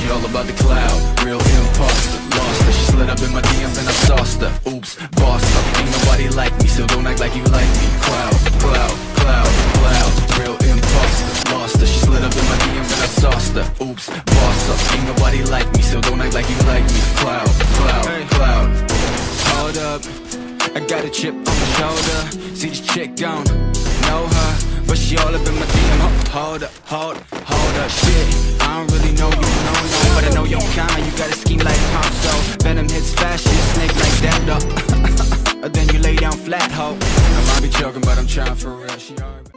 She all about the cloud, real imposter. Lost her, she slid up in my DMs and I sauced her. Oops, bossed up. Ain't nobody like me, so don't act like you like me. Cloud, cloud, cloud, cloud. Real imposter. Lost her, she slid up in my DMs and I sauced her. Oops, bossed up. Ain't nobody like me, so don't act like you like me. Cloud, cloud, cloud. Hold up. I got a chip on my shoulder. See this chick gone, know her, but she all up in my DM. Ho- Hold up, hold, hold up, shit. I don't really know you, no, no, but I know your kind. You got a scheme like Pop, so Venom hits fast, shit snake like that, though. then you lay down flat, ho.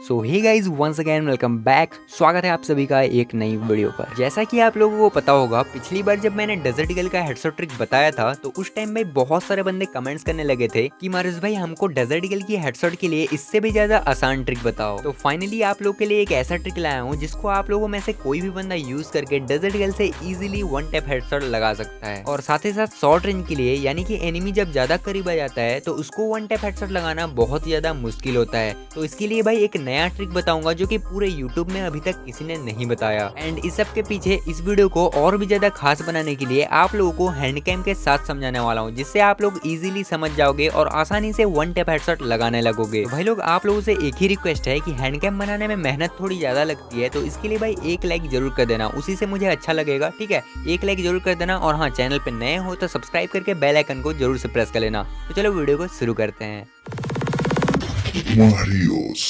So hi guys once again welcome back स्वागत है आप सभी का एक नई video पर। जैसा कि आप लोगों को पता होगा, पिछली बार जब मैंने डेजर्ट ईगल का हेडशॉट ट्रिक बताया था तो उस टाइम भाई बहुत सारे बंदे कमेंट्स करने लगे थे कि मारुस भाई, हमको डेजर्ट ईगल की हेडसेट के लिए इससे भी ज़्यादा आसान ट्रिक बताओ। तो फाइनली आप लोग के लिए एक ऐसा ट्रिक लाया हूँ, जिसको आप लोगों में से कोई भी बंदा यूज़ करके डेजर्ट ईगल से इजिली वन टैप हेडसेट लगा सकता है। और साथ ही साथ शॉर्ट रेंज के लिए, यानी कि एनिमी जब ज़्यादा करीब आ जाता है तो उसको वन टैप हेडसेट लगाना बहुत ही ज़्यादा मुश्किल होता है। तो इसके लिए भाई एक नया ट्रिक बताऊँगा जो कि पूरे YouTube में अभी तक किसी ने नहीं बताया। एंड इस सब के पीछे इस वीडियो को और भी ज़्यादा खास बनाने के लिए आप लोगों को हैंड कैम के साथ समझाने वाला हूँ, जिससे आप लोग इजिली समझ जाओगे और आसानी से वन टेप हेडशॉट लगाने लगोगे। तो भाई लोग, आप लोगों से एक ही रिक्वेस्ट है कि हैंड कैम बनाने में मेहनत थोड़ी ज़्यादा लगती है तो इसके लिए भाई एक लाइक ज़रूर कर देना। उसी से मुझे अच्छा लगेगा, ठीक है? एक लाइक ज़रूर कर देना और हाँ चैनल पे नए हो तो सब्सक्राइब करके बेल आइकन को ज़रूर से प्रेस कर लेना। तो चलो वीडियो को शुरू करते हैं। Marios.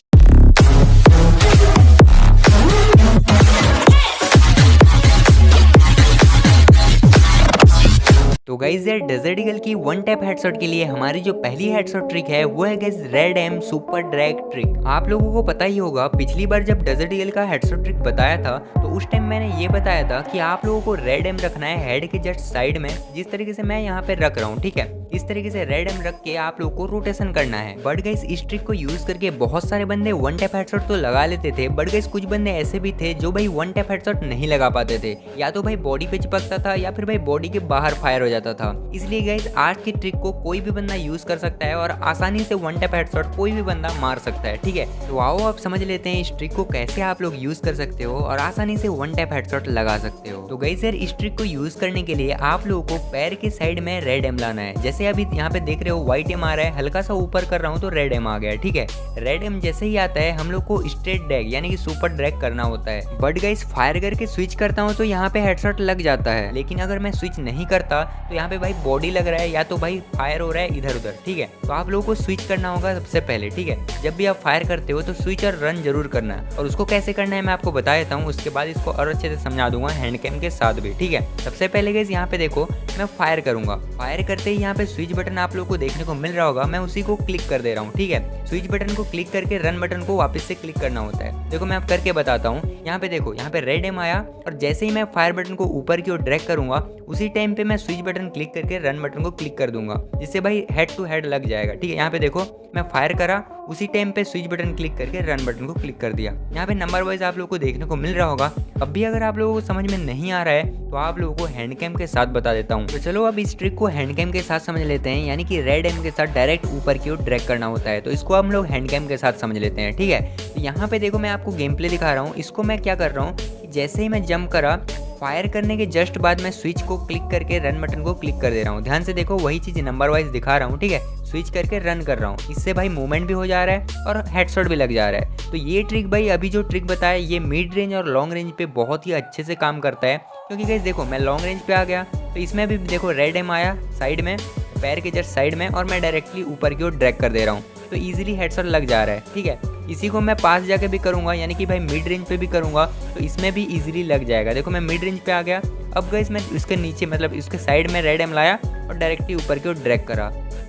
तो गाइज़ यार डेजर्ट ईगल की वन टैप हेडशॉट के लिए हमारी जो पहली हेडशॉट ट्रिक है, वो है guys red M super drag trick आप लोगों को पता ही होगा, पिछली बार जब डेजर्ट ईगल का हेडशॉट ट्रिक बताया था तो उस टाइम मैंने ये बताया था कि आप लोगों को रेड एम रखना है हेड के जस्ट साइड में, जिस तरीके से मैं यहाँ पे रख रहा हूँ, ठीक है इस तरीके से रेड एम रख के आप लोग को रोटेशन करना है। बट गाइस इस ट्रिक को यूज़ करके बहुत सारे बंदे वन टैप हेडशॉट तो लगा लेते थे। बट गाइस कुछ बंदे ऐसे भी थे जो भाई वन टैप हेडशॉट नहीं लगा पाते थे। या तो भाई बॉडी पे चिपकता था या फिर भाई बॉडी के बाहर फायर हो जाता था। इसलिए गाइस आज की ट्रिक को कोई भी बंदा यूज़ कर सकता है और आसानी से वन टैप हेडशॉट कोई भी बंदा मार सकता है, ठीक है? तो आओ आप समझ लेते हैं इस ट्रिक को कैसे आप लोग यूज़ कर सकते हो और आसानी से वन टैप हेडशॉट लगा सकते हो। तो गाइस यार, इस ट्रिक को यूज़ करने के लिए आप लोगों को पैर के साइड में रेड एम लाना है। जैसे अभी यहाँ पे देख रहे हो व्हाइट एम आ रहा है, हल्का सा ऊपर कर रहा हूँ तो रेड एम आ गया ठीक है? रेड एम जैसे ही आता है, हम लोग को स्ट्रेट ड्रैग यानी कि सुपर ड्रैग करना होता है। बट गाइस फायर करके स्विच करता हूँ तो यहाँ पे हेडशॉट लग जाता है। लेकिन अगर मैं स्विच नहीं करता तो यहाँ पे भाई बॉडी लग रहा है या तो भाई फायर हो रहा है इधर उधर ठीक है? तो आप लोगों को स्विच करना होगा सबसे पहले, ठीक है? जब भी आप फायर करते हो तो स्विच और रन ज़रूर करना। है और उसको कैसे करना है, मैं आपको बता देता हूँ, उसके बाद इसको और अच्छे से समझा दूँगा हैंड कैम के साथ भी, ठीक है? सबसे पहले गैस यहाँ पे देखो, मैं फायर करूँगा। फायर करते ही यहाँ पे स्विच बटन आप लोग को देखने को मिल रहा होगा, मैं उसी को क्लिक कर दे रहा हूँ, ठीक है? स्विच बटन को क्लिक करके रन बटन को वापस से क्लिक करना होता है। देखो मैं आप करके बताता हूँ। यहाँ पे देखो, यहाँ पे रेड एम आया और जैसे ही मैं फायर बटन को ऊपर की ओर ड्रैग करूँगा, उसी टाइम पे मैं स्विच बटन क्लिक करके रन बटन को क्लिक कर दूँगा, जिससे भाई हेड टू हेड लग जाएगा। ठीक है, यहाँ पे देखो, मैं फायर करा, उसी टाइम पे स्विच बटन क्लिक करके रन बटन को क्लिक कर दिया। यहाँ पे नंबर वाइज आप लोग को देखने को मिल रहा होगा। अब भी अगर आप लोगों को समझ में नहीं आ रहा है तो आप लोगों को हैंड कैम के साथ बता देता हूँ। तो चलो अब इस ट्रिक को हैंड कैम के साथ समझ लेते हैं, यानी कि रेड एम के साथ डायरेक्ट ऊपर की ओर ड्रैग करना होता है। तो इसको हम लोग हैंड कैम के साथ समझ लेते हैं, ठीक है? तो यहाँ पे देखो मैं आपको गेम प्ले दिखा रहा हूँ। इसको मैं क्या कर रहा हूँ? जैसे ही मैं जंप करा फायर करने के जस्ट बाद मैं स्विच को क्लिक करके रन बटन को क्लिक कर दे रहा हूँ। ध्यान से देखो, वही चीज़ नंबर वाइज दिखा रहा हूँ, ठीक है? स्विच करके रन कर रहा हूँ। इससे भाई मूवमेंट भी हो जा रहा है और हेडशॉट भी लग जा रहा है। तो ये ट्रिक भाई, अभी जो ट्रिक बताया, ये मिड रेंज और लॉन्ग रेंज पे बहुत ही अच्छे से काम करता है। क्योंकि गैस देखो, मैं लॉन्ग रेंज पे आ गया तो इसमें भी देखो रेड एम आया साइड में पैर के जस्ट साइड में और मैं डायरेक्टली ऊपर की ओर ड्रैग कर दे रहा हूँ। तो ईजिली हेडसेट लग जा रहा है, ठीक है? इसी को मैं पास जाके भी करूँगा, यानी कि भाई मिड रेंज पे भी करूँगा तो इसमें भी इजीली लग जाएगा। देखो, मैं मिड रेंज पे आ गया। अब गए मैं इसके नीचे मतलब इसके साइड में रेड एम लाया और डायरेक्टली ऊपर की ओर ड्रैग करा।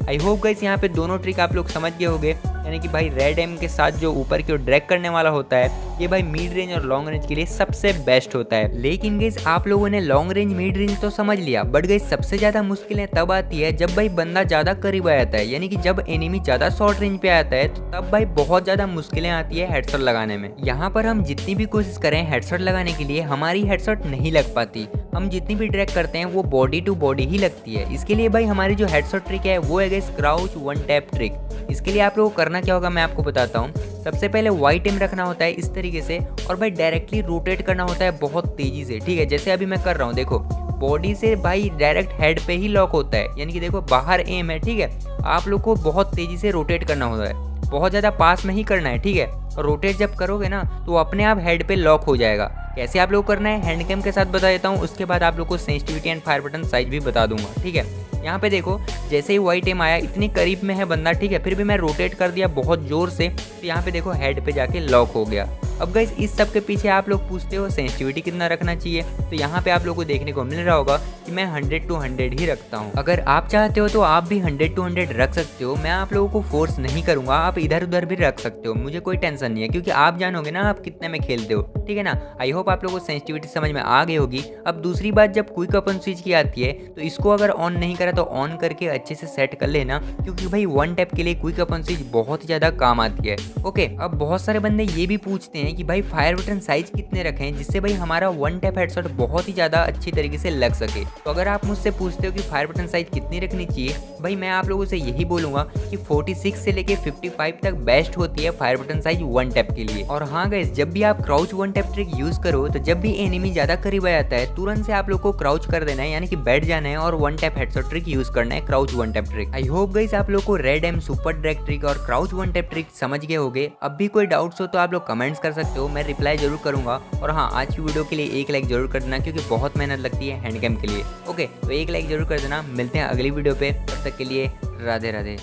आई होप गाइस यहाँ पे दोनों ट्रिक आप लोग समझ गए होंगे। यानी कि भाई रेड एम के साथ जो ऊपर की ओर ड्रैग करने वाला होता है, ये भाई मिड रेंज और लॉन्ग रेंज के लिए सबसे बेस्ट होता है। लेकिन गाइस आप लोगों ने लॉन्ग रेंज मिड रेंज तो समझ लिया। बट गाइस सबसे ज़्यादा मुश्किलें तब आती है जब भाई बंदा ज़्यादा करीब आ जाता है। यानी कि जब एनिमी ज़्यादा शॉर्ट रेंज पे आता है तो तब भाई बहुत ज़्यादा मुश्किलें आती है हेडशॉट लगाने में। यहाँ पर हम जितनी भी कोशिश करें हेडशॉट लगाने के लिए, हमारी हेडशॉट नहीं लग पाती। हम जितनी भी ड्रैग करते हैं, वो बॉडी टू बॉडी ही लगती है। इसके लिए भाई हमारी जो हेडशॉट ट्रिक है, वो है गई क्राउच वन टैप ट्रिक इसके लिए आप लोगों को करना क्या होगा, मैं आपको बताता हूँ। सबसे पहले वाइट एम रखना होता है इस तरीके से, और भाई डायरेक्टली रोटेट करना होता है बहुत तेज़ी से, ठीक है? जैसे अभी मैं कर रहा हूँ, देखो बॉडी से भाई डायरेक्ट हेड पे ही लॉक होता है। यानी कि देखो, बाहर एम है, ठीक है? आप लोग को बहुत तेज़ी से रोटेट करना होता है। बहुत ज़्यादा पास में ही करना है, ठीक है? और रोटेट जब करोगे ना तो अपने आप हेड पे लॉक हो जाएगा। कैसे आप लोग करना है? हैंड कैम के साथ बता देता हूँ। उसके बाद आप लोग को sensitivity and fire button size भी बता दूँगा, ठीक है? यहाँ पे देखो, जैसे ही वाइट एम आया, इतनी करीब में है बंदा, ठीक है? फिर भी मैं रोटेट कर दिया बहुत ज़ोर से। तो यहाँ पे देखो हेड पे जाके लॉक हो गया। अब गई इस सब के पीछे आप लोग पूछते हो सेंसिटिविटी कितना रखना चाहिए? तो यहाँ पे आप लोग को देखने को मिल रहा होगा कि मैं 100 टू 100 ही रखता हूँ। अगर आप चाहते हो तो आप भी 100 टू 100 रख सकते हो। मैं आप लोगों को फोर्स नहीं करूँगा, आप इधर उधर भी रख सकते हो। मुझे कोई टेंशन नहीं है, क्योंकि आप जानोगे ना आप कितने में खेलते हो। ठीक है ना? आई होप आप लोगों को सेंसिटिविटी समझ में आ गई होगी। अब दूसरी बात, जब क्विक अपन स्विच की आती है तो इसको अगर ऑन नहीं करा तो ऑन करके अच्छे से सेट कर लेना, क्योंकि भाई वन टैप के लिए क्विक अपन स्विच बहुत ज़्यादा काम आती है। ओके अब बहुत सारे बंदे ये भी पूछते हैं कि भाई फायर बटन साइज़ कितने रखें जिससे भाई हमारा वन टैप हेडसेट बहुत ही ज़्यादा अच्छी तरीके से लग सके। तो अगर आप मुझसे पूछते हो कि फायर बटन साइज़ कितनी रखनी चाहिए, भाई मैं आप लोगों से यही बोलूँगा कि 46 से लेके 55 तक बेस्ट होती है fire button size one tap के लिए। और हाँ गैस जब भी आप crouch one tap trick use करो तो जब भी एनिमी ज़्यादा करीब आ जाता है, तुरंत से आप लोग को क्राउच कर देना है, यानी कि बैठ जाना है और one tap headset trick use करना है crouch one tap trick I hope गई आप लोग को red M super drag trick और क्राउच वन टैप ट्रिक समझ गए होगे। अब भी कोई डाउट्स हो तो आप लोग कमेंट्स कर सकते हो, मैं रिप्लाई ज़रूर करूँगा। और हाँ आज की वीडियो के लिए एक लाइक ज़रूर कर देना, क्योंकि बहुत मेहनत लगती है हैंडकैम के लिए। ओके तो एक लाइक ज़रूर कर देना। मिलते हैं अगली वीडियो पे। तब तक के लिए राधे राधे।